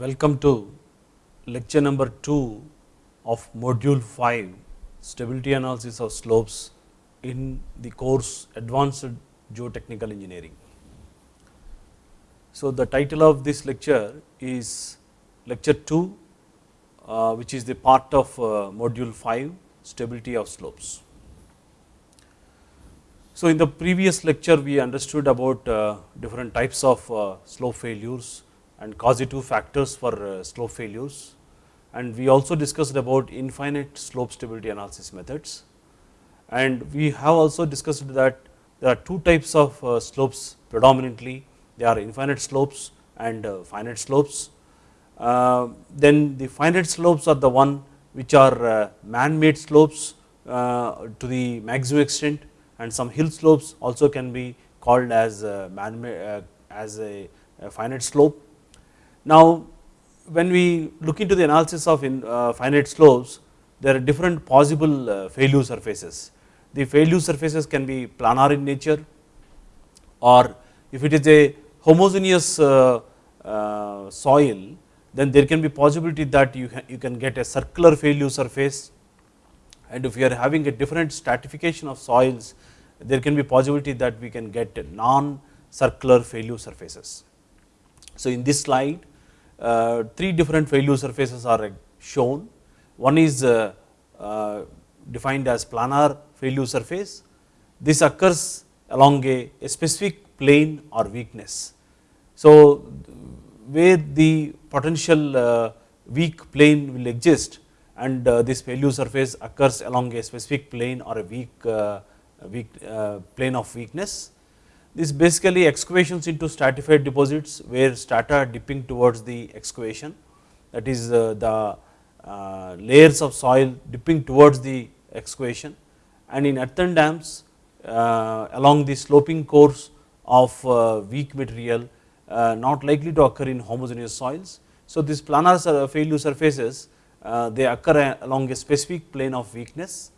Welcome to lecture number 2 of module 5 stability analysis of slopes in the course advanced geotechnical engineering. So, the title of this lecture is lecture 2 uh, which is the part of uh, module 5 stability of slopes. So, in the previous lecture we understood about uh, different types of uh, slope failures and causative factors for uh, slope failures. And we also discussed about infinite slope stability analysis methods. And we have also discussed that there are two types of uh, slopes predominantly. They are infinite slopes and uh, finite slopes. Then the finite slopes are the one which are man made slopes to the maximum extent. And some hill slopes also can be called as man as a finite slope now, when we look into the analysis of uh, finite slopes, there are different possible uh, failure surfaces. The failure surfaces can be planar in nature or if it is a homogeneous uh, soil, then there can be possibility that you, you can get a circular failure surface and if you are having a different stratification of soils, there can be possibility that we can get non-circular failure surfaces. So, in this slide uh, three different failure surfaces are shown. One is uh, uh, defined as planar failure surface. This occurs along a, a specific plane or weakness. So, where the potential uh, weak plane will exist and uh, this failure surface occurs along a specific plane or a weak, uh, weak plane of weakness this basically excavations into stratified deposits where strata are dipping towards the excavation. That is uh, the uh, layers of soil dipping towards the excavation. And in earthen dams uh, along the sloping course of weak material not likely to occur in homogeneous soils. So, these planar failure surfaces they occur along a specific plane of weakness.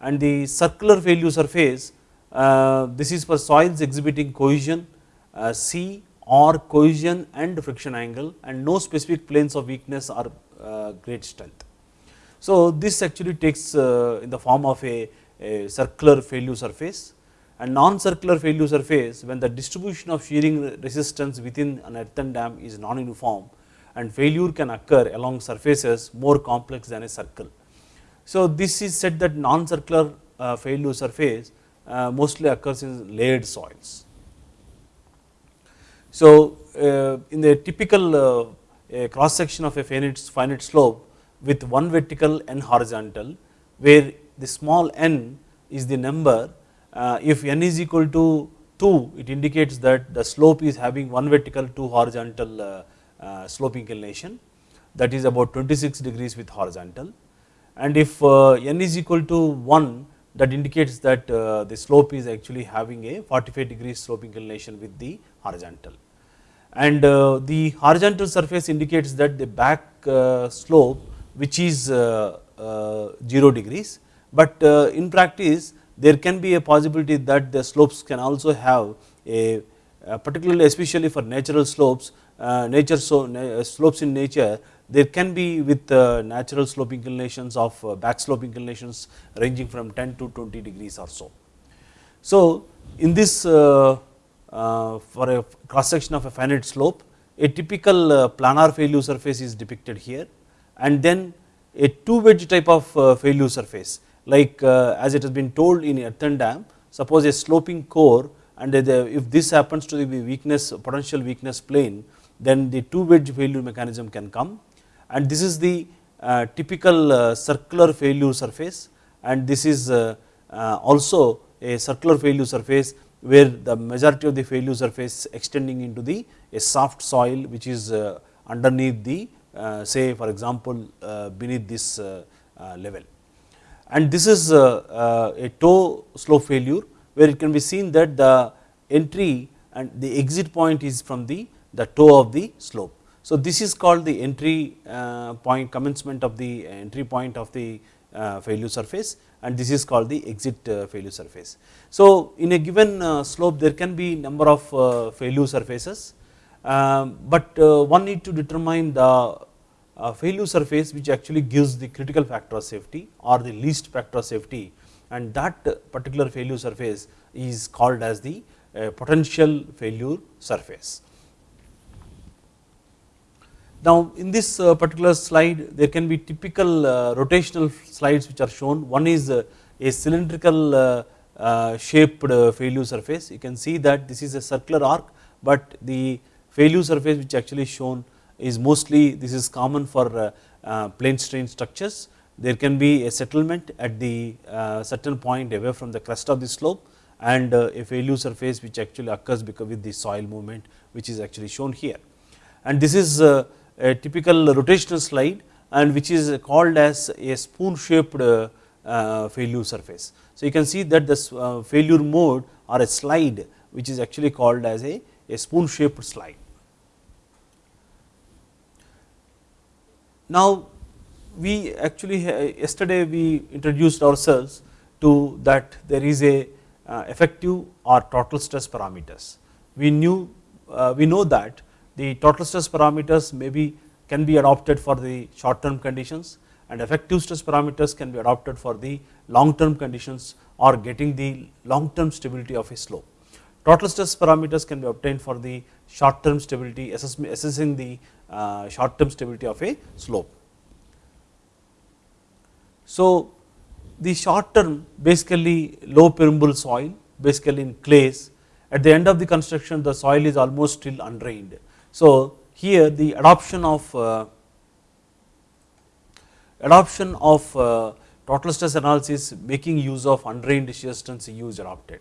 And the circular failure surface this is for soils exhibiting cohesion uh, C or cohesion and friction angle and no specific planes of weakness or uh, great strength. So, this actually takes in the form of a, a circular failure surface and non-circular failure surface when the distribution of shearing resistance within an earthen dam is non-uniform and failure can occur along surfaces more complex than a circle. So, this is said that non-circular failure surface uh, Uh, mostly occurs in layered soils. So, uh, in the typical uh, cross section of a finite, finite slope with one vertical and horizontal where the small n is the number uh, if n is equal to 2 it indicates that the slope is having one vertical two horizontal uh, slope inclination that is about 26 degrees with horizontal and if n is equal to 1 that indicates that uh, the slope is actually having a 45 degree slope inclination with the horizontal. And uh, the horizontal surface indicates that the back uh, slope which is 0 degrees, but in practice there can be a possibility that the slopes can also have a particularly especially for natural slopes, nature so, slopes in nature there can be with uh, natural slope inclinations of uh, back slope inclinations ranging from 10 to 20 degrees or so. So, in this uh, for a cross section of a finite slope a typical planar failure surface is depicted here and then a two wedge type of failure surface like as it has been told in earthen dam suppose a sloping core and if this happens to be weakness potential weakness plane then the two wedge failure mechanism can come and this is the uh, typical uh, circular failure surface and this is uh, uh, also a circular failure surface where the majority of the failure surface extending into the a soft soil which is uh, underneath the uh, say for example beneath this level. And this is a toe slope failure where it can be seen that the entry and the exit point is from the, the toe of the slope. So, this is called the entry uh, point commencement of the entry point of the uh, failure surface and this is called the exit uh, failure surface. So, in a given slope there can be number of failure surfaces um, but one need to determine the failure surface which actually gives the critical factor of safety or the least factor of safety and that particular failure surface is called as the potential failure surface. Now in this uh, particular slide there can be typical uh, rotational slides which are shown. One is uh, a cylindrical uh, uh, shaped uh, failure surface. You can see that this is a circular arc but the failure surface which actually shown is mostly this is common for plane strain structures. There can be a settlement at the certain point away from the crest of the slope and a failure surface which actually occurs because with the soil movement which is actually shown here. And this is a typical rotational slide and which is called as a spoon shaped failure surface. So you can see that this failure mode or a slide which is actually called as a, a spoon shaped slide. Now we actually yesterday we introduced ourselves to that there is a uh, effective or total stress parameters. We knew uh, we know that the total stress parameters maybe can be adopted for the short term conditions and effective stress parameters can be adopted for the long term conditions or getting the long term stability of a slope. Total stress parameters can be obtained for the short term stability assessing the uh, short term stability of a slope. So, the short term basically low permeable soil basically in clays at the end of the construction the soil is almost still undrained. So here the adoption of uh, adoption of uh, total stress analysis making use of undrained shear strength is adopted.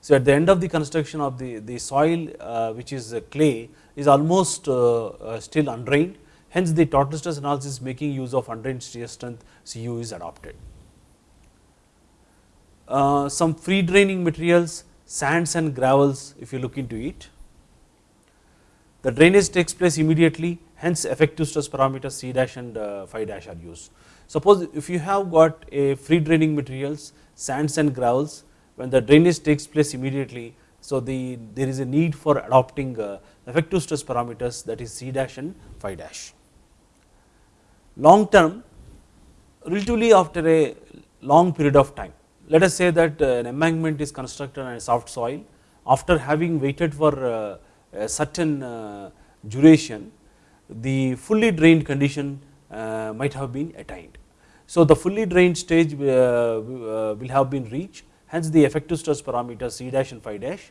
So at the end of the construction of the, the soil uh, which is clay is almost uh, uh, still undrained hence the total stress analysis making use of undrained shear strength CU is adopted. Uh, some free draining materials, sands and gravels if you look into it. The drainage takes place immediately hence effective stress parameters C dash and uh, phi dash are used. Suppose if you have got a free draining materials, sands and gravels when the drainage takes place immediately. So, the there is a need for adopting uh, effective stress parameters that is C dash and phi dash. Long term relatively after a long period of time let us say that uh, an embankment is constructed on a soft soil after having waited for a certain uh, duration the fully drained condition uh, might have been attained. So the fully drained stage uh, uh, will have been reached hence the effective stress parameters C dash and phi dash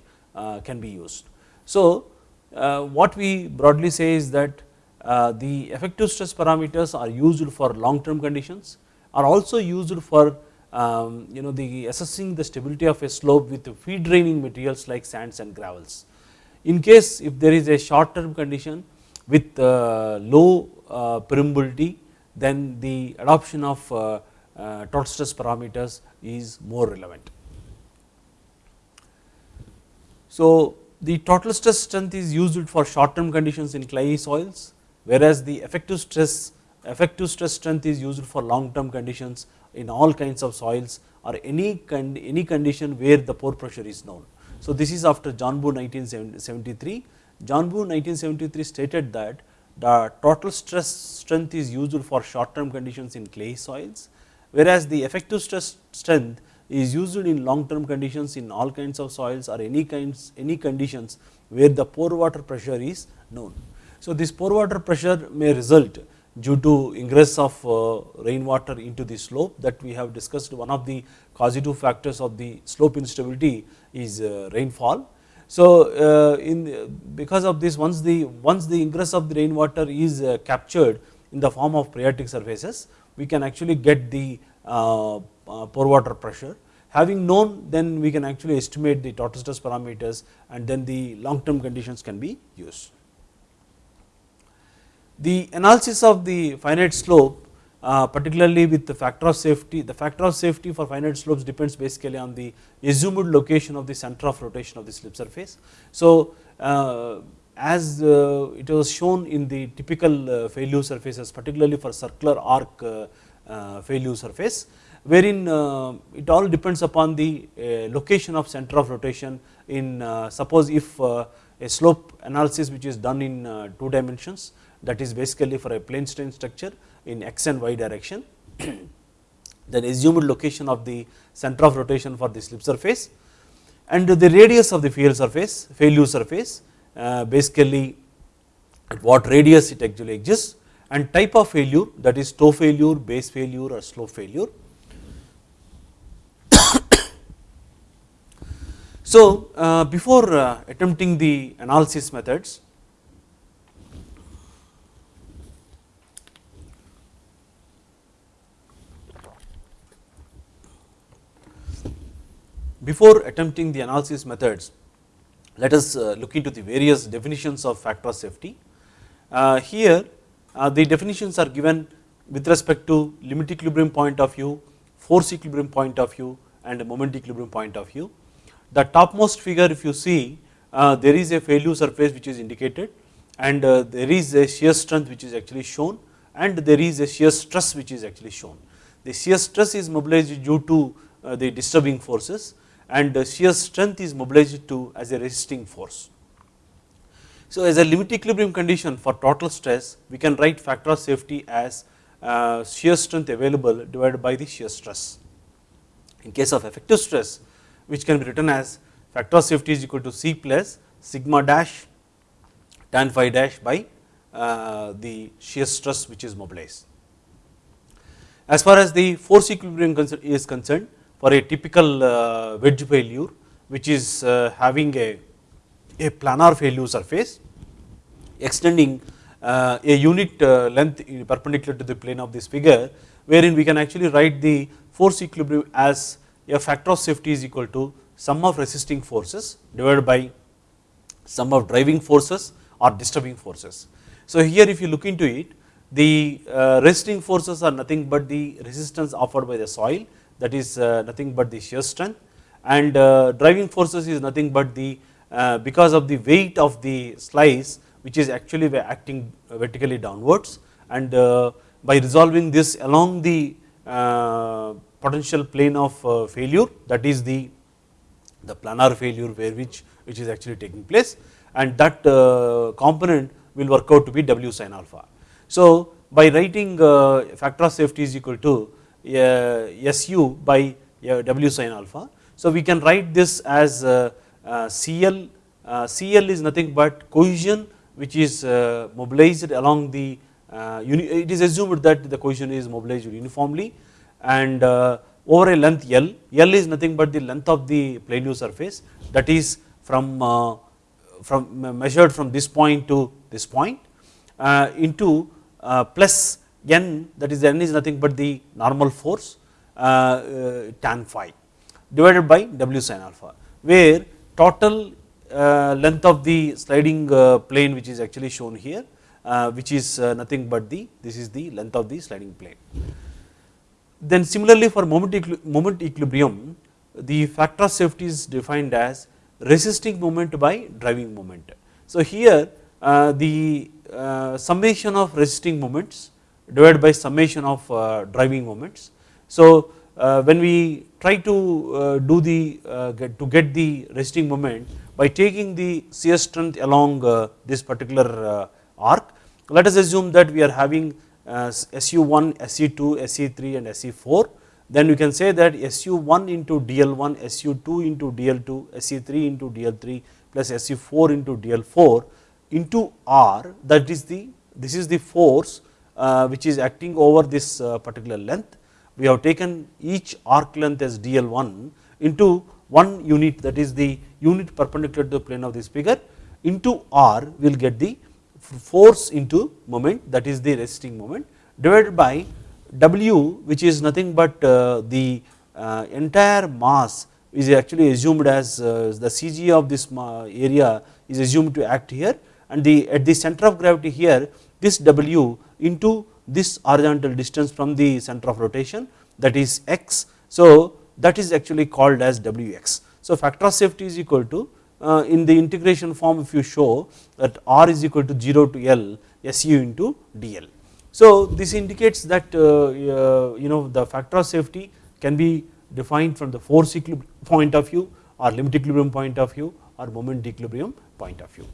can be used. So what we broadly say is that the effective stress parameters are used for long term conditions are also used for um, you know the assessing the stability of a slope with feed draining materials like sands and gravels. In case if there is a short term condition with uh, low uh, permeability then the adoption of uh, uh, total stress parameters is more relevant. So the total stress strength is used for short term conditions in clayey soils whereas the effective stress effective stress strength is used for long term conditions in all kinds of soils or any, any condition where the pore pressure is known. So this is after Janbu 1973. Janbu 1973 stated that the total stress strength is used for short term conditions in clay soils, whereas the effective stress strength is used in long term conditions in all kinds of soils or any kinds any conditions where the pore water pressure is known. So this pore water pressure may result due to ingress of uh, rainwater into the slope that we have discussed one of the causative factors of the slope instability is uh, rainfall. So, uh, in because of this once the once the ingress of the rainwater is captured in the form of phreatic surfaces we can actually get the pore water pressure having known then we can actually estimate the total stress parameters and then the long term conditions can be used. The analysis of the finite slope uh, particularly with the factor of safety, the factor of safety for finite slopes depends basically on the assumed location of the center of rotation of the slip surface. So, uh, as uh, it was shown in the typical uh, failure surfaces particularly for circular arc uh, failure surface wherein it all depends upon the location of center of rotation in suppose if a slope analysis which is done in uh, 2 dimensions that is basically for a plane strain structure in x and y direction. then assumed location of the center of rotation for the slip surface and the radius of the fail surface, failure surface uh, basically at what radius it actually exists and type of failure that is toe failure, base failure or slope failure. so, uh, before uh, attempting the analysis methods, before attempting the analysis methods, let us uh, look into the various definitions of factor of safety. Uh, here uh, the definitions are given with respect to limit equilibrium point of view, force equilibrium point of view and moment equilibrium point of view. The topmost figure if you see there is a failure surface which is indicated and there is a shear strength which is actually shown and there is a shear stress which is actually shown. The shear stress is mobilized due to the disturbing forces and the shear strength is mobilized to as a resisting force. So, as a limit equilibrium condition for total stress we can write factor of safety as uh, shear strength available divided by the shear stress. In case of effective stress which can be written as factor of safety is equal to C plus sigma dash tan phi dash by uh, the shear stress which is mobilized. As far as the force equilibrium is concerned for a typical uh, wedge failure which is uh, having a, a planar failure surface extending uh, a unit length perpendicular to the plane of this figure wherein we can actually write the force equilibrium as a factor of safety is equal to sum of resisting forces divided by sum of driving forces or disturbing forces. So here if you look into it the resisting forces are nothing but the resistance offered by the soil that is uh, nothing but the shear strength and uh, driving forces is nothing but the uh, because of the weight of the slice which is actually acting vertically downwards and by resolving this along the potential plane of failure that is the the planar failure where which which is actually taking place and that component will work out to be W sin alpha. So by writing factor of safety is equal to SU by W sin alpha. So we can write this as CL, CL is nothing but cohesion which is uh, mobilized along the, uh, it is assumed that the cohesion is mobilized uniformly and uh, over a length L, L is nothing but the length of the plane surface that is from, from measured from this point to this point into plus n that is n is nothing but the normal force uh, uh, tan phi divided by w sin alpha where total uh, length of the sliding plane which is actually shown here which is nothing but the this is the length of the sliding plane. Then similarly for moment, moment equilibrium the factor of safety is defined as resisting moment by driving moment. So here the summation of resisting moments divided by summation of uh, driving moments. So uh, when we try to uh, do the get to get the resting moment by taking the shear strength along this particular arc let us assume that we are having SU1, SU2, SU3 and SU4 then we can say that SU1 into DL1, SU2 into DL2, SU3 into DL3 plus SU4 into DL4 into R that is the this is the force which is acting over this uh, particular length. We have taken each arc length as dl1 into one unit that is the unit perpendicular to the plane of this figure into r we will get the force into moment that is the resisting moment divided by w which is nothing but uh, the entire mass is actually assumed as the CG of this area is assumed to act here and the at the center of gravity here this W into this horizontal distance from the center of rotation that is x. So that is actually called as Wx. So factor of safety is equal to uh, in the integration form if you show that R is equal to 0 to L SU into dl. So this indicates that uh, uh, you know the factor of safety can be defined from the force equilibrium point of view or limit equilibrium point of view or moment equilibrium point of view.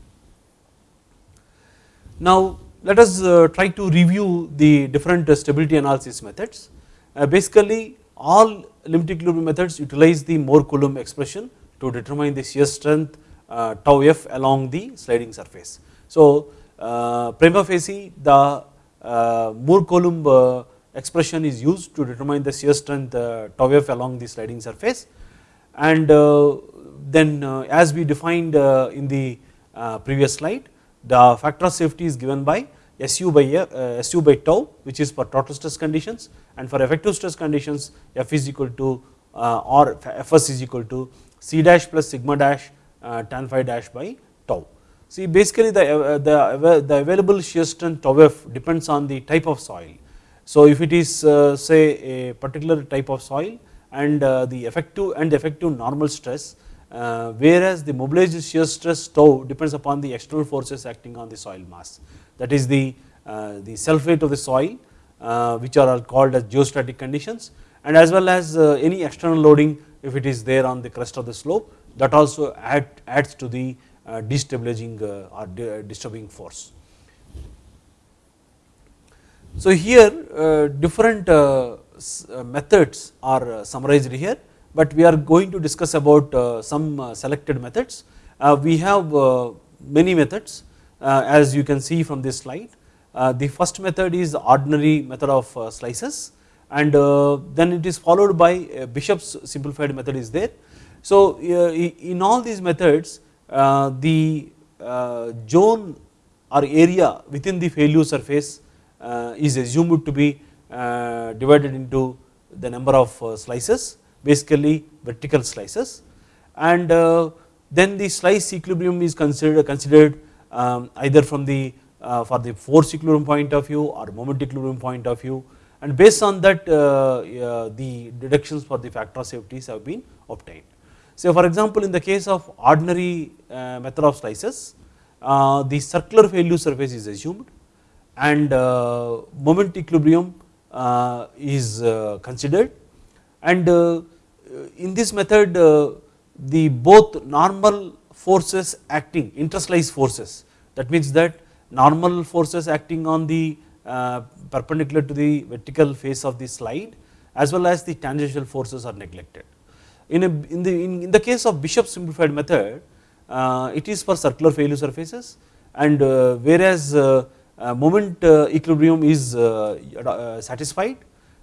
Now let us uh, try to review the different uh, stability analysis methods. Uh, basically all limit equilibrium methods utilize the Mohr Coulomb expression to determine the shear strength uh, tau f along the sliding surface. So uh, prima facie the uh, Mohr Coulomb expression is used to determine the shear strength tau f along the sliding surface and then as we defined in the previous slide the factor of safety is given by SU by uh, SU by tau which is for total stress conditions and for effective stress conditions F is equal to uh, or Fs is equal to C dash plus sigma dash uh, tan phi dash by tau. See basically the, uh, the, the available shear strength tau F depends on the type of soil. So if it is uh, say a particular type of soil and uh, the effective and effective normal stress uh, whereas the mobilized shear stress tau depends upon the external forces acting on the soil mass that is the, uh, the weight of the soil uh, which are called as geostatic conditions and as well as uh, any external loading if it is there on the crest of the slope that also add, adds to the uh, destabilizing uh, or uh, disturbing force. So here different methods are summarized here but we are going to discuss about some selected methods. We have many methods Uh, as you can see from this slide. Uh, the first method is ordinary method of uh, slices and then it is followed by Bishop's simplified method is there. So in all these methods the zone or area within the failure surface is assumed to be divided into the number of slices basically vertical slices and uh, then the slice equilibrium is considered considered um, either from the uh, for the force equilibrium point of view or moment equilibrium point of view and based on that uh, the deductions for the factor of safeties have been obtained. So for example in the case of ordinary method of slices the circular failure surface is assumed and moment equilibrium is considered and in this method uh, the both normal forces acting interslice forces that means that normal forces acting on the uh, perpendicular to the vertical face of the slide as well as the tangential forces are neglected. In, a, in, the, in, in the case of Bishop simplified method uh, it is for circular failure surfaces and uh, whereas uh, uh, moment equilibrium is satisfied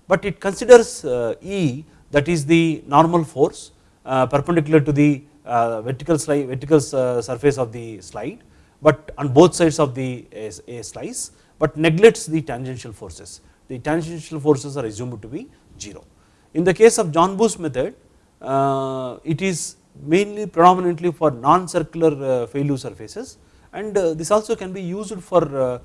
but it considers E that is the normal force uh, perpendicular to the uh, Uh, vertical, slide, vertical uh, surface of the slide but on both sides of the uh, a slice but neglects the tangential forces. The tangential forces are assumed to be 0. In the case of Janbu method uh, it is mainly predominantly for non-circular failure surfaces and this also can be used for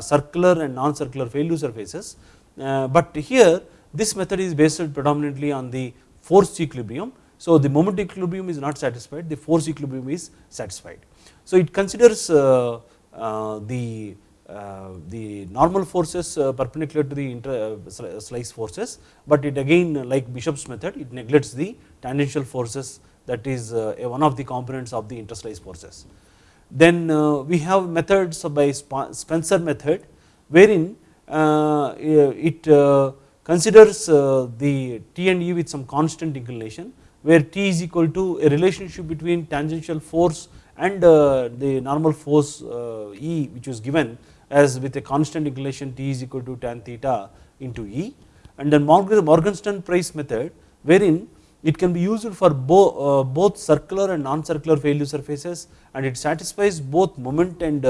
circular and non-circular failure surfaces but here this method is based predominantly on the force equilibrium. So the moment equilibrium is not satisfied, the force equilibrium is satisfied. So it considers uh, uh, the uh, the normal forces uh, perpendicular to the inter, uh, slice forces, but it again like Bishop's method it neglects the tangential forces that is uh, one of the components of the interslice forces. Then we have methods by Spencer method wherein it considers uh, the T and E with some constant inclination where T is equal to a relationship between tangential force and uh, the normal force uh, E which was given as with a constant inclination T is equal to tan theta into E. And then Morgenstern Price method wherein it can be used for bo both circular and non-circular failure surfaces and it satisfies both moment and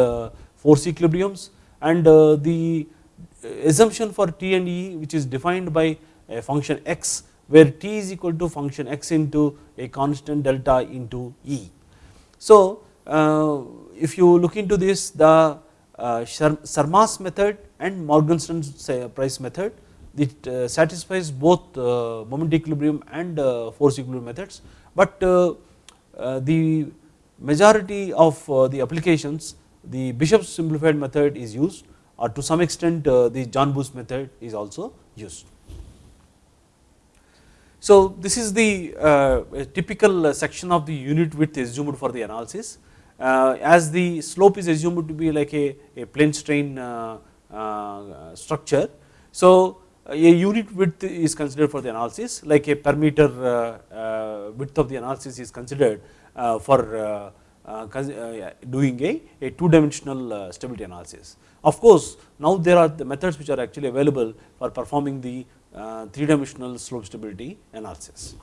force equilibriums. And the assumption for T and E which is defined by a function x where T is equal to function x into a constant delta into E. So uh, if you look into this the uh, Sharma's method and Morgenstern's price method it uh, satisfies both moment equilibrium and force equilibrium methods but the majority of the applications the Bishop's simplified method is used or to some extent the Janbu method is also used. So, this is the uh, typical section of the unit width assumed for the analysis uh, as the slope is assumed to be like a, a plane strain uh, uh, structure. So, a unit width is considered for the analysis like a per meter width of the analysis is considered for doing a, a two dimensional stability analysis. Of course, now there are the methods which are actually available for performing the uh, three dimensional slope stability analysis.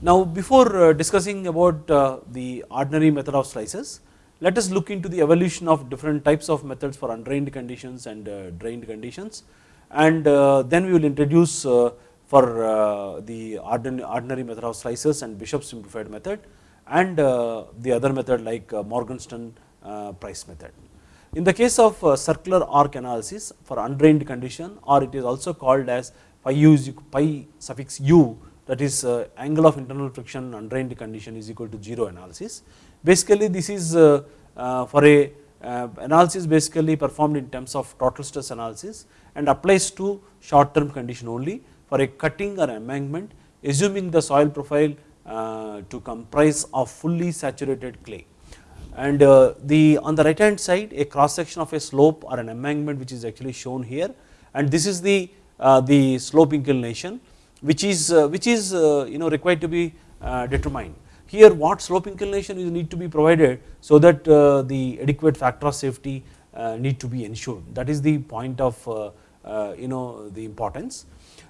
Now, before uh, discussing about uh, the ordinary method of slices, let us look into the evolution of different types of methods for undrained conditions and uh, drained conditions and uh, then we will introduce uh, for the ordinary method of slices and Bishop simplified method and the other method like Morgenstern price method. In the case of circular arc analysis for undrained condition or it is also called as phi, u, phi suffix u that is angle of internal friction undrained condition is equal to 0 analysis. Basically this is uh, uh, for a uh, analysis basically performed in terms of total stress analysis and applies to short term condition only for a cutting or embankment assuming the soil profile to comprise of fully saturated clay and uh, the on the right hand side a cross section of a slope or an embankment which is actually shown here. And this is the uh, the slope inclination which is uh, which is you know required to be determined. Here what slope inclination is need to be provided so that uh, the adequate factor of safety uh, need to be ensured. That is the point of uh, you know the importance.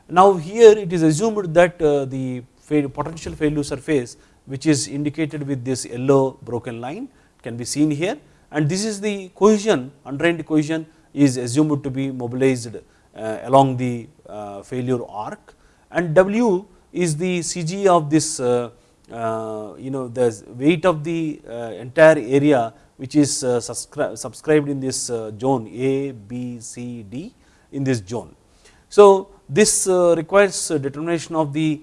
Now here it is assumed that the potential failure surface which is indicated with this yellow broken line can be seen here. And this is the cohesion undrained cohesion is assumed to be mobilized uh, along the uh, failure arc. And W is the CG of this uh, uh, you know the weight of the uh, entire area which is uh, subscribed in this zone A, B, C, D in this zone. So this requires determination of the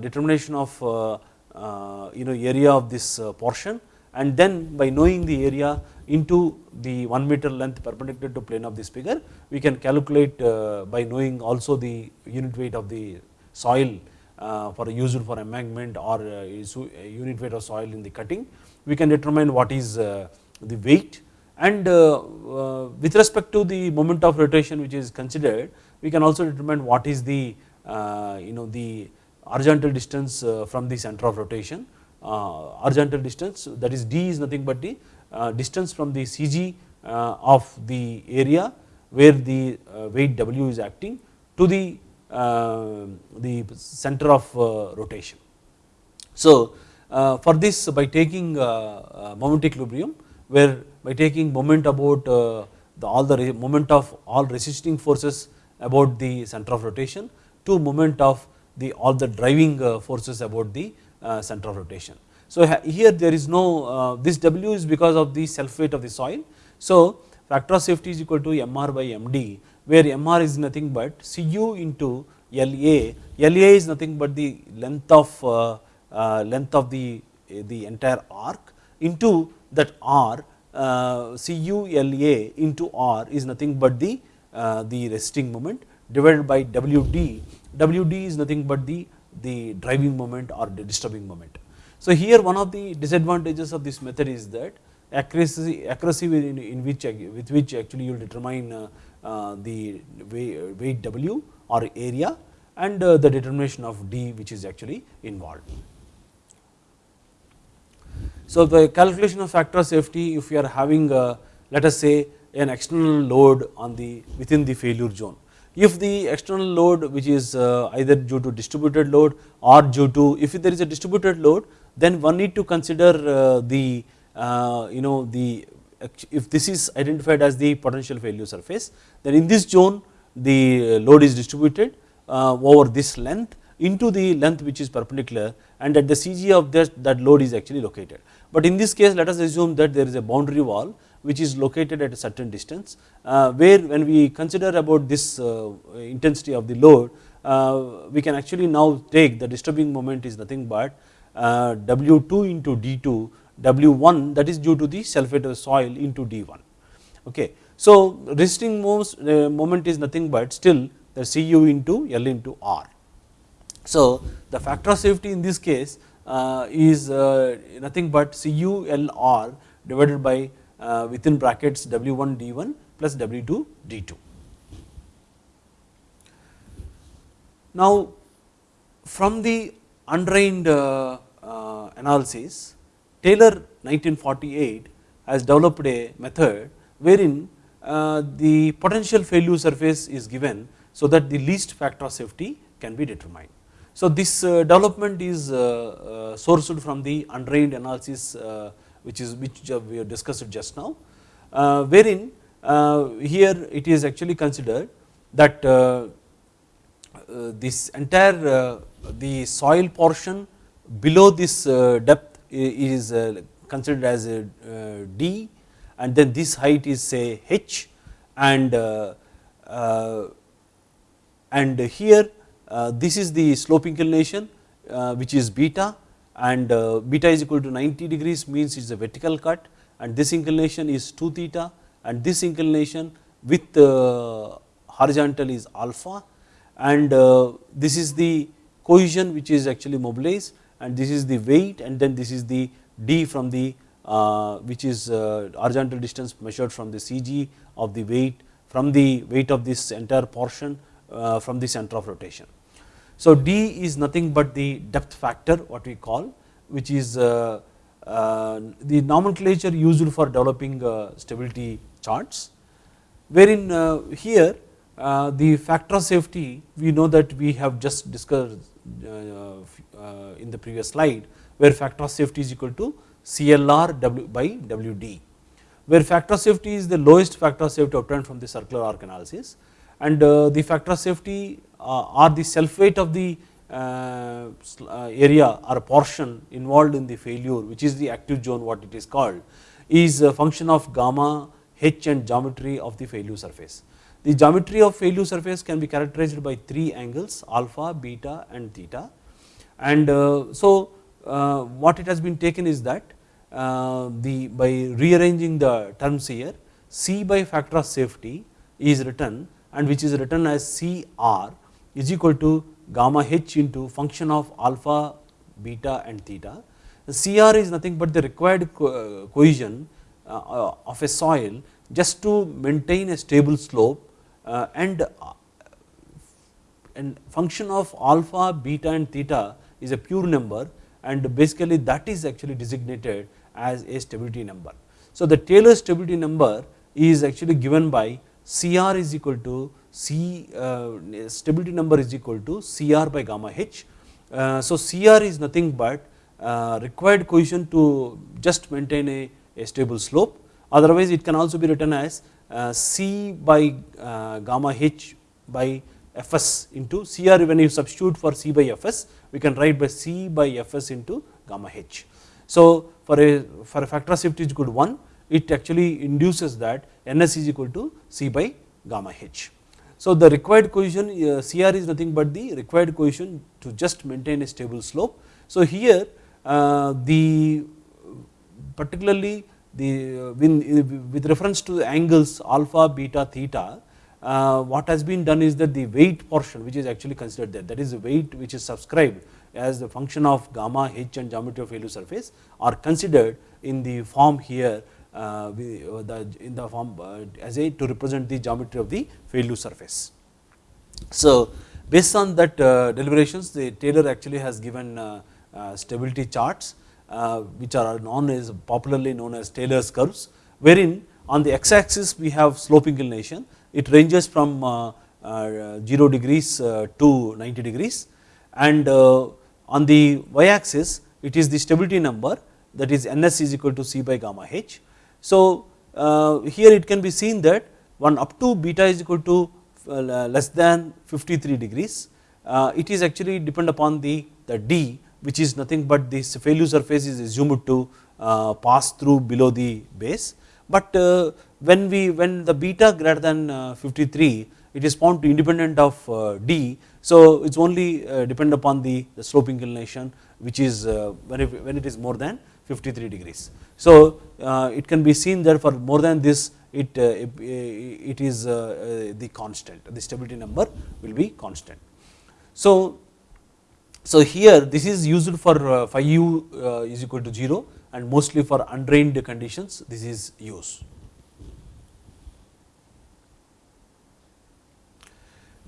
determination of you know area of this portion and then by knowing the area into the 1 meter length perpendicular to plane of this figure we can calculate by knowing also the unit weight of the soil uh, for used for embankment or uh, unit weight of soil in the cutting, we can determine what is uh, the weight. And with respect to the moment of rotation which is considered, we can also determine what is the you know the horizontal distance from the center of rotation, Uh, horizontal distance that is d is nothing but the uh, distance from the CG uh, of the area where the weight W is acting to the uh, the center of uh, rotation. So uh, for this by taking moment equilibrium where by taking moment about the all the moment of all resisting forces about the center of rotation to moment of the all the driving forces about the center of rotation. So here there is no this W is because of the self weight of the soil. So factor of safety is equal to Mr by Md where Mr is nothing but Cu into La, La is nothing but the length of uh, uh, length of the the entire arc into that R uh, Cu La into R is nothing but the uh, the resting moment divided by Wd, Wd is nothing but the the driving moment or the disturbing moment. So here one of the disadvantages of this method is that accuracy accuracy in, in which with which actually you will determine uh, uh, the weight W or area and uh, the determination of D which is actually involved. So the calculation of factor of safety if you are having a, let us say an external load on the within the failure zone. If the external load which is uh, either due to distributed load or due to if there is a distributed load then one need to consider uh, the you know the if this is identified as the potential failure surface then in this zone the load is distributed uh, over this length into the length which is perpendicular and at the CG of this that load is actually located. But in this case let us assume that there is a boundary wall which is located at a certain distance uh, where when we consider about this uh, intensity of the load we can actually now take the disturbing moment is nothing but W2 into D2 W1 that is due to the sulfate of soil into D1 okay. So resisting moment is nothing but still the Cu into L into R So, the factor of safety in this case uh, is uh, nothing but CULR divided by uh, within brackets W1 D1 plus W2 D2. Now, from the undrained uh, uh, analysis, Taylor 1948 has developed a method wherein uh, the potential failure surface is given so that the least factor of safety can be determined. So, this uh, development is uh, uh, sourced from the undrained analysis which is which uh, we have discussed just now, uh, wherein uh, here it is actually considered that this entire the soil portion below this depth is considered as a D and then this height is say h and and here uh, this is the slope inclination uh, which is beta and uh, beta is equal to 90 degrees means it is a vertical cut. And this inclination is 2 theta. And this inclination with horizontal is alpha. And this is the cohesion which is actually mobilized. And this is the weight. And then this is the d from the uh, which is uh, horizontal distance measured from the CG of the weight from the weight of this entire portion uh, from the center of rotation. So, D is nothing but the depth factor what we call which is uh, uh, the nomenclature used for developing uh, stability charts wherein here the factor of safety we know that we have just discussed in the previous slide where factor of safety is equal to CLR w by WD where factor of safety is the lowest factor of safety obtained from the circular arc analysis and the factor of safety uh, or the self weight of the uh, uh, area or portion involved in the failure which is the active zone what it is called is a function of gamma h and geometry of the failure surface. The geometry of failure surface can be characterized by three angles alpha, beta and theta and so what it has been taken is that the by rearranging the terms here C by factor of safety is written and which is written as CR is equal to gamma h into function of alpha, beta and theta. The CR is nothing but the required co cohesion uh, of a soil just to maintain a stable slope uh, and uh, and function of alpha, beta and theta is a pure number and basically that is actually designated as a stability number. So, the Taylor stability number is actually given by CR is equal to C uh, stability number is equal to Cr by gamma h. Uh, so, Cr is nothing but uh, required cohesion to just maintain a, a, stable slope otherwise it can also be written as C by gamma h by Fs into Cr when you substitute for C by Fs we can write by C by Fs into gamma h. So, for a for a factor of safety is equal to 1 it actually induces that Ns is equal to C by gamma h. So, the required cohesion uh, Cr is nothing but the required cohesion to just maintain a stable slope. So, here uh, the particularly the uh, with reference to the angles alpha, beta, theta uh, what has been done is that the weight portion which is actually considered there that is the weight which is subscribed as the function of gamma h and geometry of failure surface are considered in the form here uh, uh, the, in the form uh, as a to represent the geometry of the failure surface. So, based on that uh, deliberations the Taylor actually has given uh, uh, stability charts which are known as popularly known as Taylor's curves wherein on the x axis we have slope inclination. It ranges from 0 degrees to 90 degrees. And on the y axis it is the stability number that is ns is equal to c by gamma h so, uh, here it can be seen that one up to beta is equal to uh, less than 53 degrees, uh, it is actually depend upon the, the d which is nothing but this failure surface is assumed to pass through below the base. But when we when the beta greater than 53 it is found to independent of d. So, it is only depend upon the, the slope inclination which is when it is more than 53 degrees. So, uh, it can be seen that for more than this it, uh, it is uh, the constant the stability number will be constant. So, So here this is used for uh, phi u uh, is equal to 0 and mostly for undrained conditions this is used.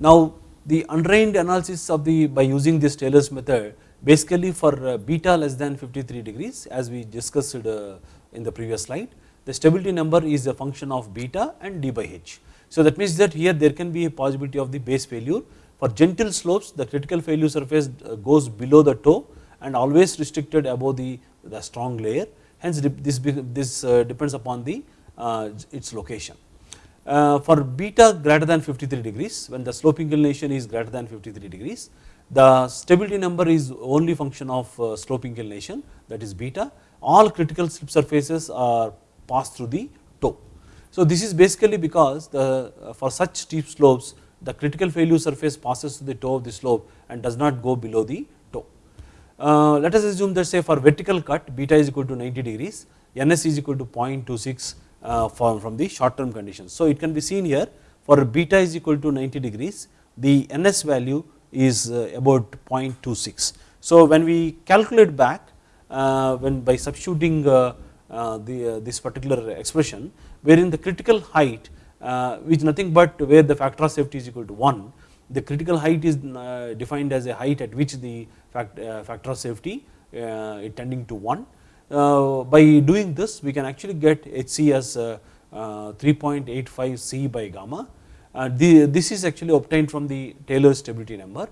Now the undrained analysis of the by using this Taylor's method basically for uh, beta less than 53 degrees as we discussed uh, in the previous slide the stability number is a function of beta and d by h. So that means that here there can be a possibility of the base failure for gentle slopes the critical failure surface uh, goes below the toe and always restricted above the, the strong layer hence this, this depends upon the its location. Uh, for beta greater than 53 degrees when the slope inclination is greater than 53 degrees the stability number is only function of uh, slope inclination that is beta all critical slip surfaces are passed through the toe. So this is basically because the uh, for such steep slopes the critical failure surface passes through the toe of the slope and does not go below the toe. Uh, let us assume that say for vertical cut beta is equal to 90 degrees ns is equal to 0.26 uh, from, from the short term conditions. So it can be seen here for beta is equal to 90 degrees the ns value is uh, about 0.26. So when we calculate back uh, when by substituting the this particular expression wherein the critical height which nothing but where the factor of safety is equal to 1 the critical height is defined as a height at which the factor of safety is tending to 1 uh, by doing this we can actually get HC as uh, uh, 3.85 C by gamma Uh, the, this is actually obtained from the Taylor stability number.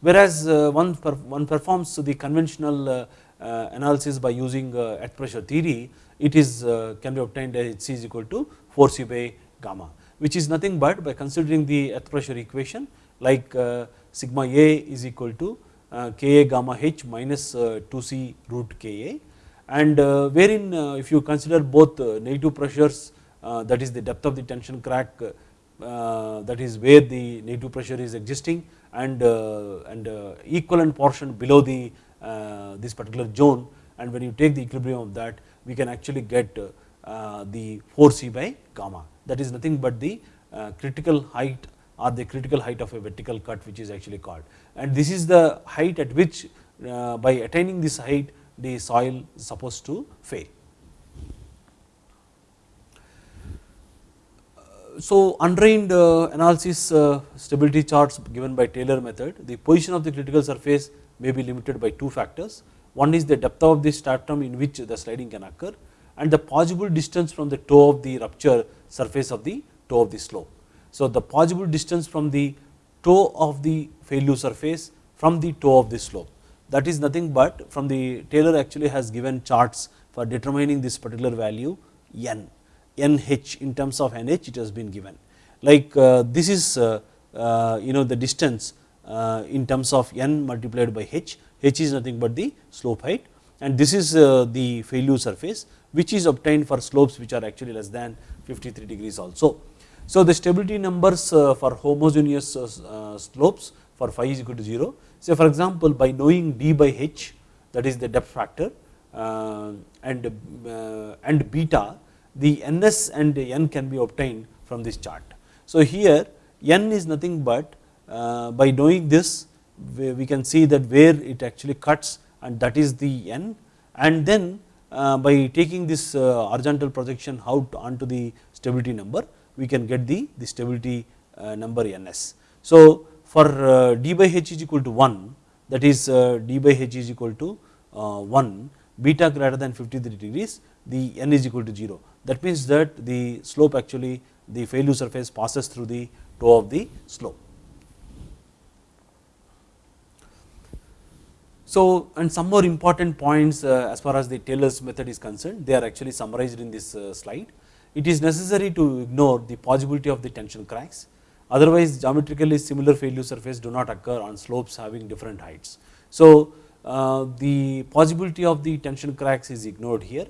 Whereas uh, one, per, one performs the conventional uh, analysis by using earth pressure theory it is can be obtained as HC is equal to 4 C by gamma which is nothing but by considering the earth pressure equation like sigma A is equal to Ka gamma H minus 2 C root Ka and uh, wherein uh, if you consider both uh, negative pressures that is the depth of the tension crack Uh, that is where the negative pressure is existing and uh, and uh, equivalent portion below the this particular zone. And when you take the equilibrium of that we can actually get the 4c by gamma. That is nothing but the critical height or the critical height of a vertical cut which is actually called. And this is the height at which by attaining this height the soil is supposed to fail. So undrained uh, analysis uh, stability charts given by Taylor method, the position of the critical surface may be limited by two factors. One is the depth of the stratum in which the sliding can occur and the possible distance from the toe of the rupture surface of the toe of the slope. So the possible distance from the toe of the failure surface from the toe of the slope that is nothing but from the Taylor actually has given charts for determining this particular value n, nh in terms of nh it has been given. Like uh, this is uh, uh, you know the distance uh, in terms of n multiplied by h, h is nothing but the slope height. And this is uh, the failure surface which is obtained for slopes which are actually less than 53 degrees also. So the stability numbers uh, for homogeneous slopes for phi is equal to 0 Say for example, by knowing d by h that is the depth factor and, and beta the ns and n can be obtained from this chart. So here n is nothing but uh, by knowing this we, can see that where it actually cuts and that is the n and then uh, by taking this uh, horizontal projection out onto the stability number we can get the, the stability uh, number ns. So for uh, d by h is equal to 1 that is uh, d by h is equal to uh, 1 beta greater than 53 degrees the n is equal to 0 that means that the slope actually the failure surface passes through the toe of the slope. So and some more important points uh, as far as the Taylor's method is concerned they are actually summarized in this uh, slide. It is necessary to ignore the possibility of the tension cracks otherwise geometrically similar failure surface do not occur on slopes having different heights. So uh, the possibility of the tension cracks is ignored here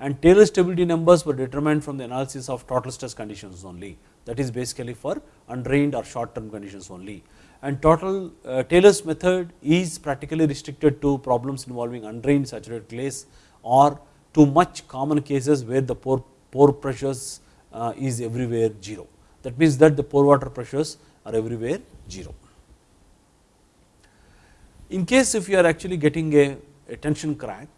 and Taylor stability numbers were determined from the analysis of total stress conditions only. That is basically for undrained or short term conditions only. And total uh, Taylor's method is practically restricted to problems involving undrained saturated clays or to much common cases where the pore, pore pressures uh, is everywhere 0 that means that the pore water pressures are everywhere 0. In case if you are actually getting a, a tension crack,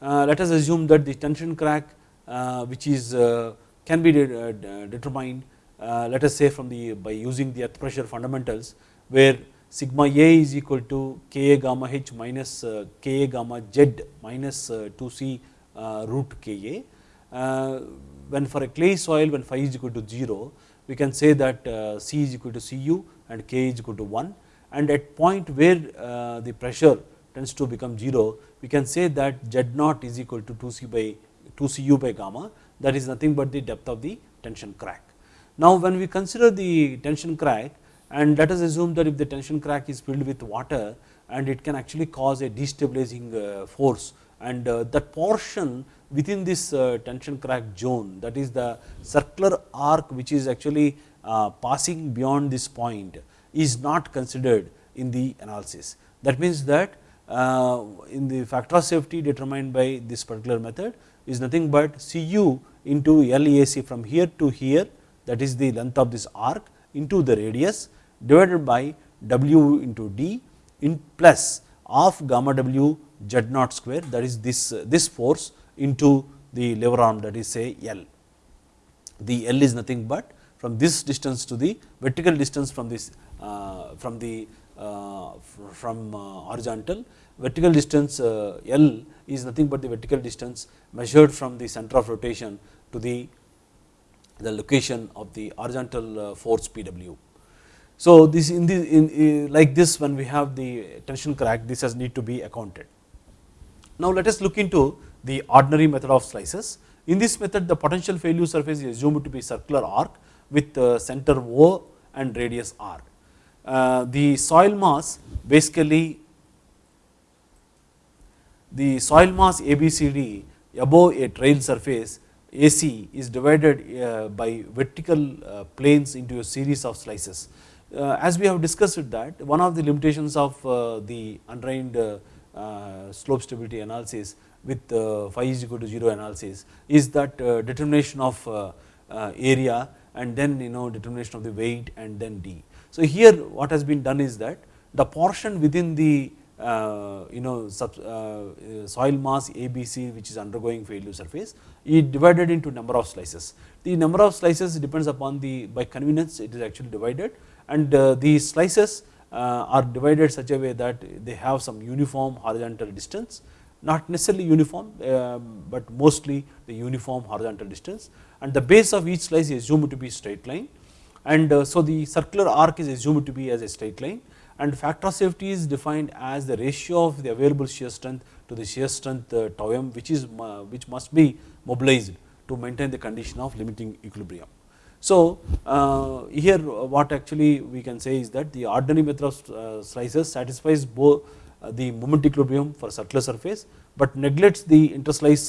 let us assume that the tension crack uh, which is uh, can be de uh, determined uh, let us say from the by using the earth pressure fundamentals where sigma A is equal to Ka gamma h minus uh, Ka gamma z minus 2c root Ka. when for a clay soil when phi is equal to 0 we can say that C is equal to Cu and K is equal to 1 and at point where the pressure tends to become 0 we can say that z naught is equal to 2c by 2 cu by gamma that is nothing but the depth of the tension crack. Now, when we consider the tension crack and let us assume that if the tension crack is filled with water and it can actually cause a destabilizing uh, force and uh, that portion within this uh, tension crack zone that is the circular arc which is actually passing beyond this point is not considered in the analysis. That means that in the factor of safety determined by this particular method is nothing but Cu into LAC from here to here that is the length of this arc into the radius divided by W into D in plus of gamma W Z naught square that is this, this force into the lever arm that is say L. The L is nothing but from this distance to the vertical distance from this uh, from the uh, from uh, horizontal vertical distance uh, L is nothing but the vertical distance measured from the center of rotation to the, the location of the horizontal force PW. So, this in the in, like this when we have the tension crack this has need to be accounted. Now, let us look into the ordinary method of slices. In this method the potential failure surface is assumed to be circular arc with center O and radius r. Uh, the soil mass basically the soil mass ABCD above a trail surface AC is divided uh, by vertical uh, planes into a series of slices. Uh, as we have discussed that one of the limitations of uh, the undrained uh, slope stability analysis with phi is equal to 0 analysis is that determination of area and then you know determination of the weight and then D. So, here what has been done is that the portion within the uh, you know sub, uh, soil mass ABC which is undergoing failure surface is divided into number of slices. The number of slices depends upon the by convenience it is actually divided and uh, the slices are divided such a way that they have some uniform horizontal distance not necessarily uniform, um, but mostly the uniform horizontal distance and the base of each slice is assumed to be straight line and uh, so the circular arc is assumed to be as a straight line and factor of safety is defined as the ratio of the available shear strength to the shear strength uh, tau m which is uh, which must be mobilized to maintain the condition of limiting equilibrium. So, uh, here what actually we can say is that the ordinary method of uh, slices satisfies both uh, the moment equilibrium for circular surface, but neglects the interslice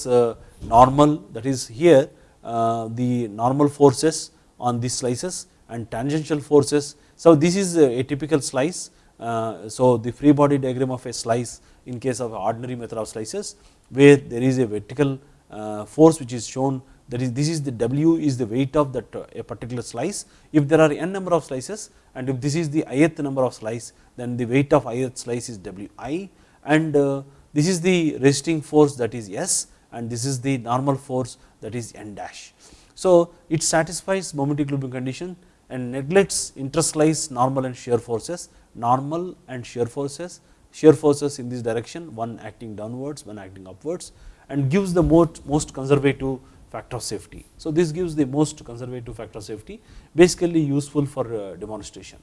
normal that is here the normal forces on these slices and tangential forces. So, this is a typical slice. Uh, so, the free body diagram of a slice in case of ordinary method of slices where there is a vertical uh, force which is shown that is this is the W is the weight of that uh, a particular slice. If there are n number of slices and if this is the ith number of slice then the weight of ith slice is Wi and this is the resisting force that is S and this is the normal force that is n dash. So, it satisfies moment equilibrium condition and neglects interslice normal and shear forces, normal and shear forces, shear forces in this direction one acting downwards, one acting upwards and gives the most, most conservative factor of safety. So, this gives the most conservative factor of safety basically useful for uh, demonstration.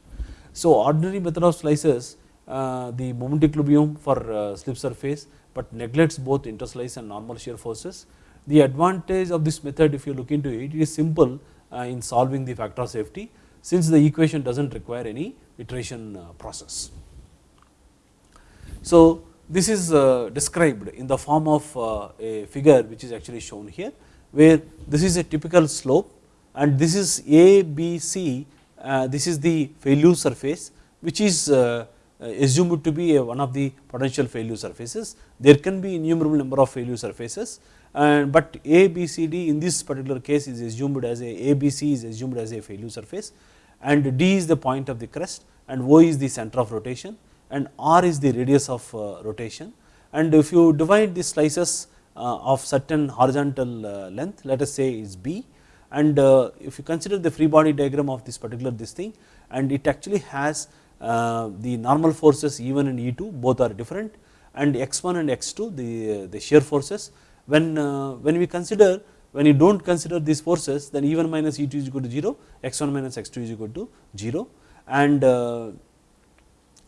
So, ordinary method of slices uh, the moment equilibrium for uh, slip surface, but neglects both interslice and normal shear forces. The advantage of this method if you look into it, it is simple uh, in solving the factor of safety since the equation does not require any iteration uh, process. So, this is uh, described in the form of uh, a figure which is actually shown here where this is a typical slope and this is A, B, C, this is the failure surface which is assumed to be one of the potential failure surfaces. There can be innumerable number of failure surfaces and but A, B, C, D in this particular case is assumed as a A, B, C is assumed as a failure surface and D is the point of the crest and O is the center of rotation and r is the radius of uh, rotation. And if you divide the slices uh, of certain horizontal uh, length let us say is b and if you consider the free body diagram of this particular this thing and it actually has the normal forces E1 and E2 both are different and x1 and x2 the, the shear forces when, uh, when we consider when you do not consider these forces then E1 minus E2 is equal to 0 x1 minus x2 is equal to 0 and uh,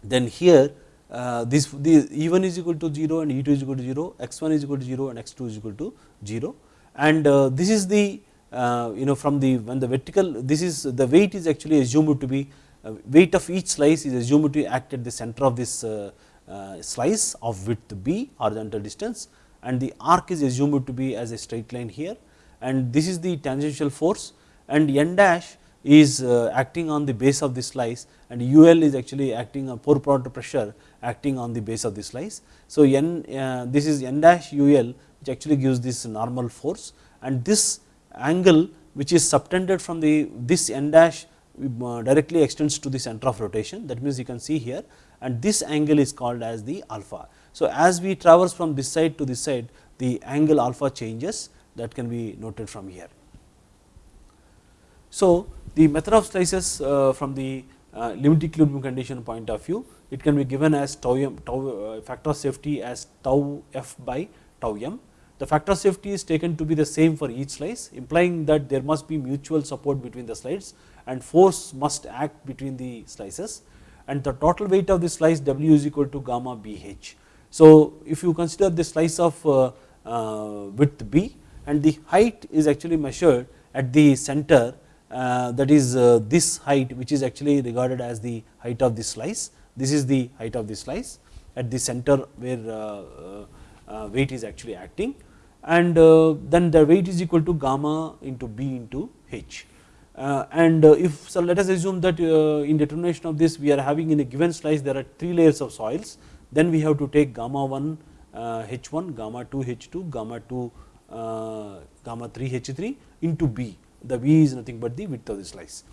then here uh, this the E1 is equal to 0 and E2 is equal to 0 x1 is equal to 0 and x2 is equal to 0 and uh, this is the uh, you know from the when the vertical this is the weight is actually assumed to be uh, weight of each slice is assumed to act at the center of this slice of width b horizontal distance and the arc is assumed to be as a straight line here and this is the tangential force and n dash is acting on the base of the slice and ul is actually acting on pore product pressure acting on the base of the slice. So, n this is n dash ul which actually gives this normal force and this angle which is subtended from the this n dash uh, directly extends to the center of rotation that means you can see here and this angle is called as the alpha. So, as we traverse from this side to this side the angle alpha changes that can be noted from here. So, the method of slices uh, from the uh, limit equilibrium condition point of view it can be given as tau m tau uh, factor of safety as tau f by tau m the factor of safety is taken to be the same for each slice implying that there must be mutual support between the slides and force must act between the slices and the total weight of the slice W is equal to gamma BH. So, if you consider the slice of uh, uh, width B and the height is actually measured at the center uh, that is uh, this height which is actually regarded as the height of the slice. This is the height of the slice at the center where uh, uh, weight is actually acting and then the weight is equal to gamma into b into h. And if so let us assume that in determination of this we are having in a given slice there are 3 layers of soils then we have to take gamma 1 uh, h1 gamma 2 h2 gamma 2 uh, gamma 3 h3 into b the v is nothing but the width of the slice.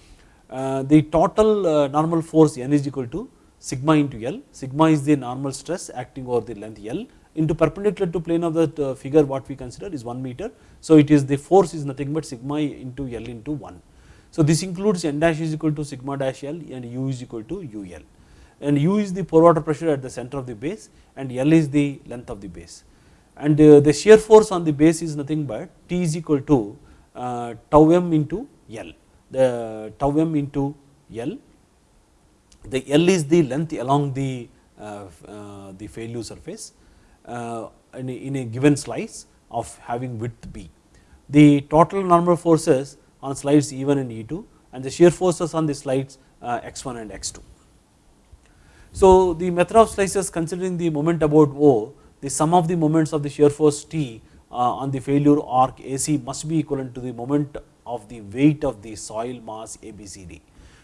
Uh, the total normal force n is equal to sigma into L, sigma is the normal stress acting over the length L into perpendicular to plane of the uh, figure what we consider is 1 meter. So, it is the force is nothing but sigma into L into 1. So, this includes n dash is equal to sigma dash L and u is equal to u L and u is the pore water pressure at the center of the base and L is the length of the base and uh, the shear force on the base is nothing but T is equal to uh, tau m into L the tau m into L the L is the length along the uh, the failure surface in, a, given slice of having width b. The total normal forces on slides E1 and E2 and the shear forces on the slides uh, x1 and x2. So, the method of slices considering the moment about O, the sum of the moments of the shear force T uh, on the failure arc AC must be equivalent to the moment of the weight of the soil mass ABCD.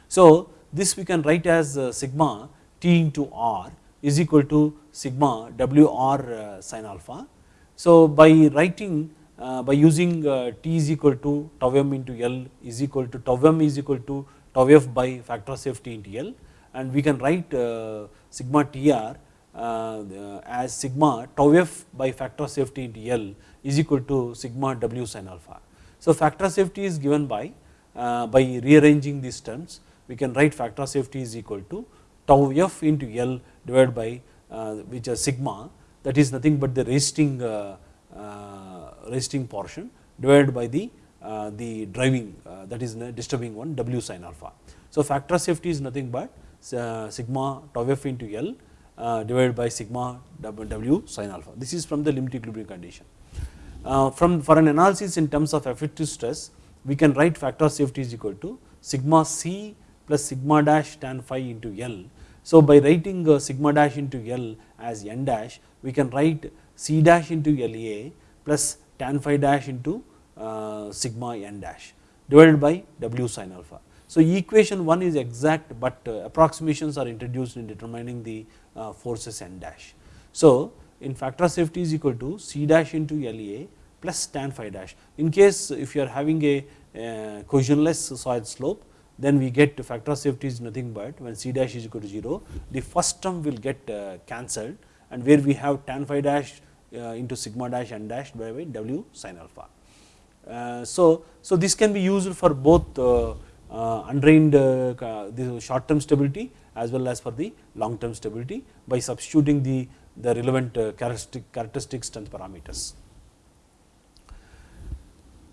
So, this we can write as uh, sigma T into R is equal to sigma W r uh, sin alpha. So, by writing uh, by using uh, T is equal to tau m into L is equal to tau m is equal to tau f by factor of safety into L and we can write sigma T r as sigma tau f by factor of safety into L is equal to sigma W sin alpha. So, factor of safety is given by by rearranging these terms we can write factor of safety is equal to tau f into L divided by uh, which is sigma that is nothing but the resisting uh, uh, resisting portion divided by the the driving that is disturbing one W sin alpha. So, factor of safety is nothing but sigma tau f into L divided by sigma W sin alpha. This is from the limit equilibrium condition. from for an analysis in terms of effective stress, we can write factor of safety is equal to sigma c plus sigma dash tan phi into L so, by writing uh, sigma dash into L as n dash we can write C dash into LA plus tan phi dash into uh, sigma n dash divided by W sin alpha. So, equation 1 is exact, but uh, approximations are introduced in determining the uh, forces n dash. So, in factor of safety is equal to C dash into LA plus tan phi dash. In case if you are having a uh, cohesionless soil slope, then we get factor of safety is nothing but when c dash is equal to 0 the first term will get cancelled and where we have tan phi dash into sigma dash n dash by w sin alpha. So, so this can be used for both Uh, undrained uh, short term stability as well as for the long term stability by substituting the, the relevant uh, characteristic, characteristic strength parameters.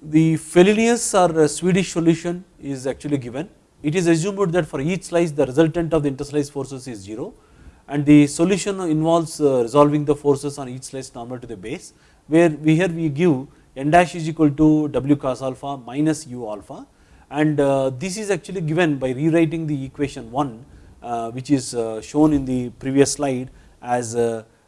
The Fellenius or uh, Swedish solution is actually given. It is assumed that for each slice the resultant of the interslice forces is 0 and the solution involves resolving the forces on each slice normal to the base where we here we give n dash is equal to w cos alpha minus u alpha and uh, this is actually given by rewriting the equation 1 uh, which is uh, shown in the previous slide as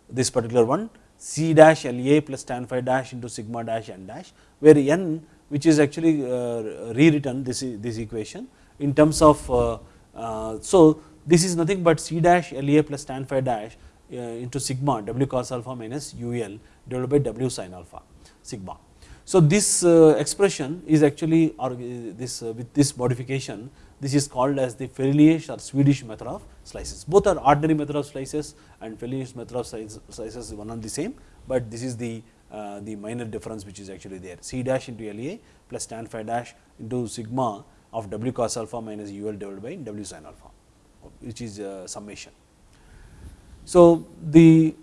this particular one c dash La plus tan phi dash into sigma dash n dash where n which is actually rewritten this, this equation in terms of so this is nothing but c dash La plus tan phi dash into sigma w cos alpha minus ul divided by w sin alpha sigma. So, this uh, expression is actually or this uh, with this modification this is called as the Fellenius or Swedish method of slices. Both are ordinary method of slices and Fellenius method of slices is one and the same, but this is the uh, the minor difference which is actually there c dash into La plus tan phi dash into sigma of w cos alpha minus ul divided by w sin alpha which is uh, summation. So, the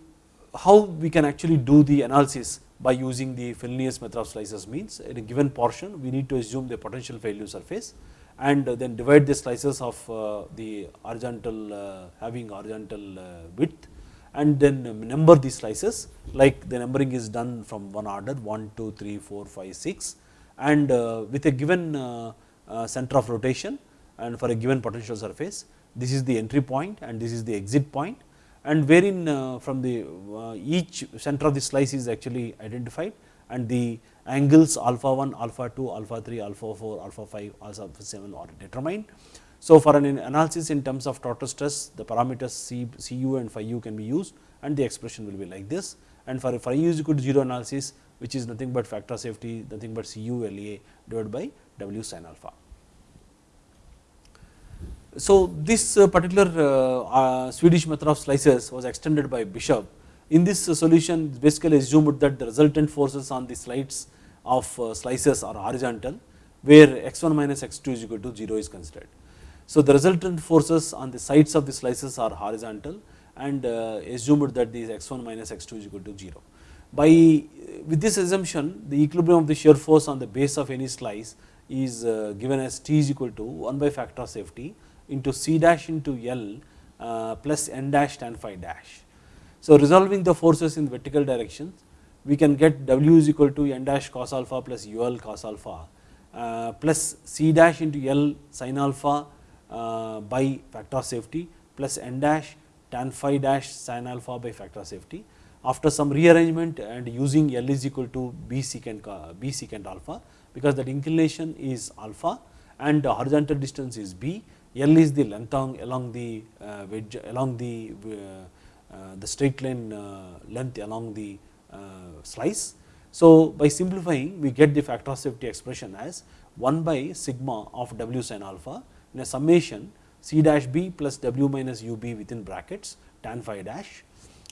how we can actually do the analysis by using the Fellenius method of slices means in a given portion we need to assume the potential failure surface and then divide the slices of uh, the horizontal uh, having horizontal uh, width and then number the slices. Like the numbering is done from one order 1, 2, 3, 4, 5, 6 and with a given center of rotation and for a given potential surface this is the entry point and this is the exit point and wherein uh, from the uh, each center of the slice is actually identified and the angles alpha 1, alpha 2, alpha 3, alpha 4, alpha 5, alpha 7 are determined. So, for an analysis in terms of total stress the parameters C, Cu and phi u can be used and the expression will be like this and for phi u is equal to 0 analysis which is nothing but factor safety nothing but Cu La divided by W sin alpha. So, this uh, particular uh, uh, Swedish method of slices was extended by Bishop. In this solution basically assumed that the resultant forces on the slides of slices are horizontal where x1 minus x2 is equal to 0 is considered. So, the resultant forces on the sides of the slices are horizontal and assumed that these x1 minus x2 is equal to 0. By with this assumption the equilibrium of the shear force on the base of any slice is given as T is equal to 1 by factor of safety into C dash into L uh, plus n dash tan phi dash. So, resolving the forces in vertical directions we can get W is equal to n dash cos alpha plus UL cos alpha uh, plus C dash into L sin alpha uh, by factor of safety plus n dash tan phi dash sin alpha by factor of safety. After some rearrangement and using L is equal to B secant, B secant alpha because that inclination is alpha and the horizontal distance is B L is the length along the uh, wedge along the uh, uh, the straight line length along the slice. So, by simplifying we get the factor of safety expression as 1 by sigma of w sin alpha in a summation c dash b plus w minus u b within brackets tan phi dash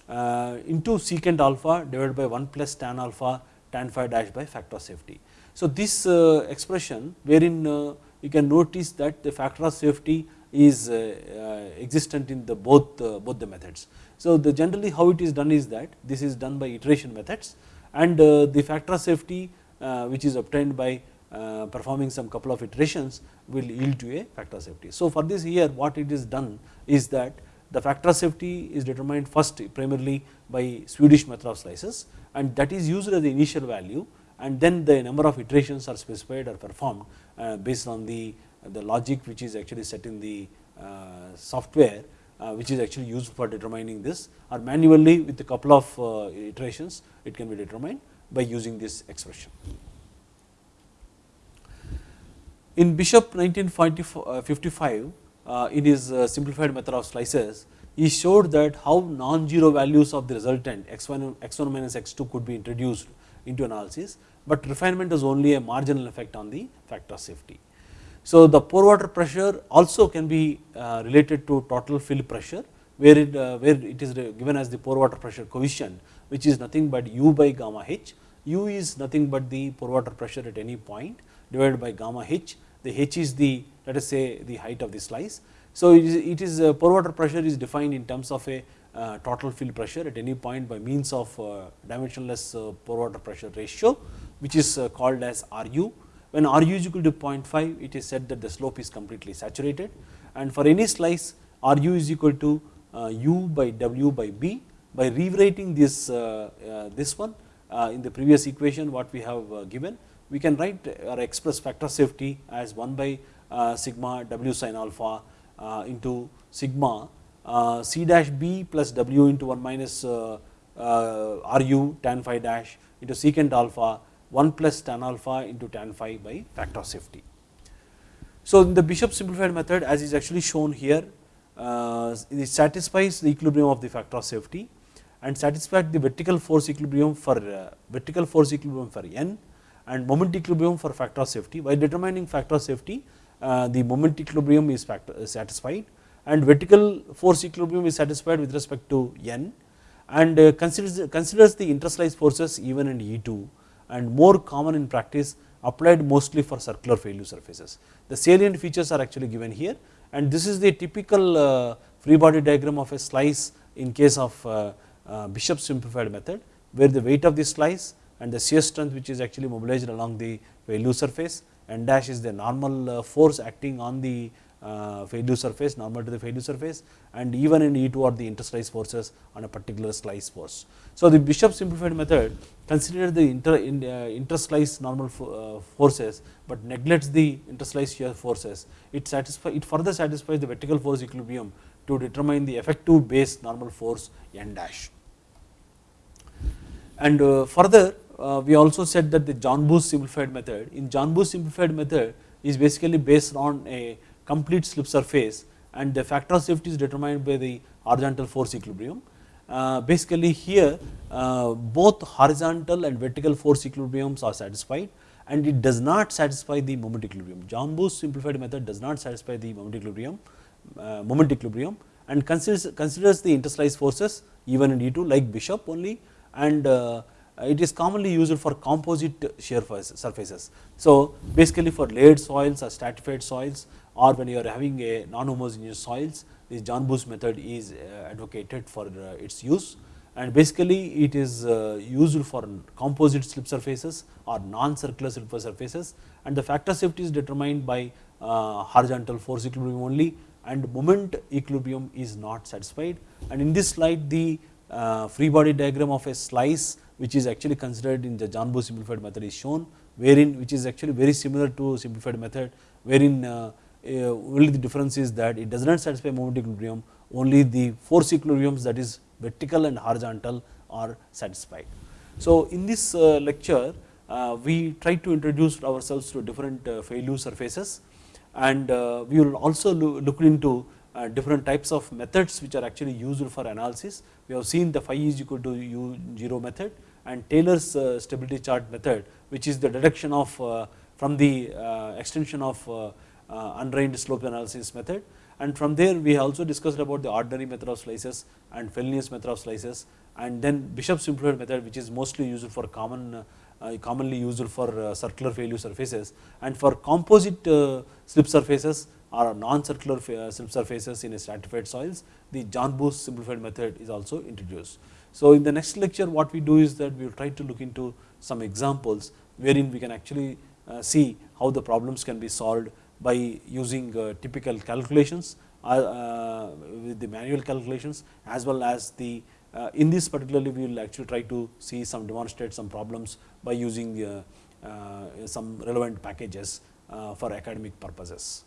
uh, into secant alpha divided by 1 plus tan alpha tan phi dash by factor of safety. So, this uh, expression wherein uh, you can notice that the factor of safety is uh, uh, existent in the both uh, both the methods. So, the generally how it is done is that this is done by iteration methods and the factor of safety which is obtained by performing some couple of iterations will yield to a factor of safety. So, for this here what it is done is that the factor of safety is determined first primarily by Swedish method of slices and that is used as the initial value and then the number of iterations are specified or performed Uh, based on the, the logic which is actually set in the uh, software uh, which is actually used for determining this or manually with a couple of uh, iterations it can be determined by using this expression. In Bishop 1955 uh, in his simplified method of slices he showed that how non-zero values of the resultant x1, x1 minus x2 could be introduced into analysis but refinement is only a marginal effect on the factor of safety. So, the pore water pressure also can be uh, related to total fill pressure where it, uh, where it is given as the pore water pressure coefficient which is nothing but u by gamma h. u is nothing but the pore water pressure at any point divided by gamma h. The h is the let us say the height of the slice. So, it is, it is uh, pore water pressure is defined in terms of a uh, total fill pressure at any point by means of uh, dimensionless uh, pore water pressure ratio which is uh, called as RU. When RU is equal to 0.5 it is said that the slope is completely saturated. And for any slice RU is equal to uh, U by W by B. By rewriting this, uh, uh this one uh, in the previous equation what we have uh, given we can write or express factor safety as 1 by sigma W sin alpha into sigma C dash B plus W into 1 minus RU tan phi dash into secant alpha 1 plus tan alpha into tan phi by factor of safety. So, in the Bishop simplified method as is actually shown here, uh, it satisfies the equilibrium of the factor of safety and satisfies the vertical force equilibrium for uh, vertical force equilibrium for n and moment equilibrium for factor of safety. By determining factor of safety, uh, the moment equilibrium is factor, satisfied and vertical force equilibrium is satisfied with respect to n and uh, considers, considers the interslice forces E1 and E2 and more common in practice applied mostly for circular failure surfaces. The salient features are actually given here and this is the typical uh, free body diagram of a slice in case of uh, uh, Bishop simplified method where the weight of the slice and the shear strength which is actually mobilized along the failure surface and dash is the normal force acting on the uh, failure surface normal to the failure surface and even in E2 are the interslice forces on a particular slice force. So, the Bishop simplified method considers the inter, in, uh, interslice normal uh, forces, but neglects the interslice shear forces. It satisfy it further satisfies the vertical force equilibrium to determine the effective base normal force n dash. And uh, further uh, we also said that the Janbu simplified method in Janbu simplified method is basically based on a complete slip surface and the factor of safety is determined by the horizontal force equilibrium. Uh, basically here uh, both horizontal and vertical force equilibriums are satisfied and it does not satisfy the moment equilibrium. Janbu simplified method does not satisfy the moment equilibrium, uh, moment equilibrium and considers, considers the interslice forces E1 and E2 like Bishop only and uh, it is commonly used for composite shear surfaces. So, basically for layered soils or stratified soils or when you are having a non-homogeneous soils, this Janbu method is uh, advocated for uh, its use. And basically it is uh, used for composite slip surfaces or non-circular slip surfaces. And the factor safety is determined by horizontal force equilibrium only and moment equilibrium is not satisfied. And in this slide the free body diagram of a slice which is actually considered in the Janbu simplified method is shown wherein which is actually very similar to simplified method wherein Uh, only the difference is that it does not satisfy moment equilibrium only the force equilibriums that is vertical and horizontal are satisfied. So, in this uh, lecture uh, we try to introduce ourselves to different uh, failure surfaces and uh, we will also look into different types of methods which are actually used for analysis. We have seen the phi is equal to u 0 method and Taylor's stability chart method which is the deduction of from the extension of uh, undrained slope analysis method and from there we also discussed about the ordinary method of slices and Fellenius method of slices and then Bishop simplified method which is mostly used for common uh, commonly used for uh, circular failure surfaces and for composite slip surfaces or non-circular slip surfaces in stratified soils the Janbu simplified method is also introduced. So, in the next lecture what we do is that we will try to look into some examples wherein we can actually see how the problems can be solved by using uh, typical calculations uh, uh, with the manual calculations as well as the in this particularly we will actually try to see some demonstrate some problems by using some relevant packages for academic purposes.